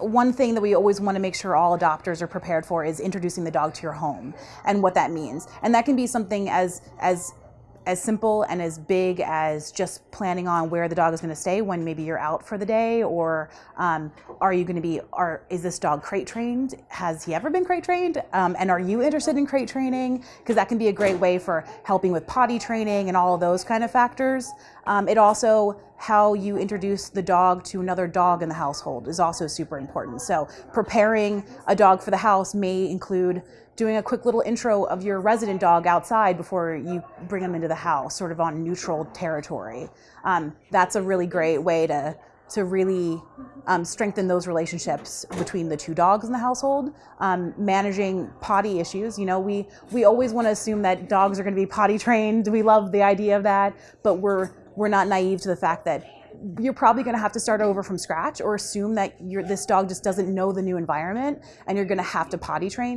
one thing that we always want to make sure all adopters are prepared for is introducing the dog to your home and what that means. And that can be something as as as simple and as big as just planning on where the dog is going to stay when maybe you're out for the day or um, are you going to be are is this dog crate trained? Has he ever been crate trained? Um, and are you interested in crate training? Because that can be a great way for helping with potty training and all of those kind of factors. Um, it also how you introduce the dog to another dog in the household is also super important so preparing a dog for the house may include doing a quick little intro of your resident dog outside before you bring them into the house, sort of on neutral territory. Um, that's a really great way to to really um, strengthen those relationships between the two dogs in the household. Um, managing potty issues, you know, we we always want to assume that dogs are going to be potty trained. We love the idea of that, but we're we're not naive to the fact that you're probably going to have to start over from scratch or assume that this dog just doesn't know the new environment and you're going to have to potty train.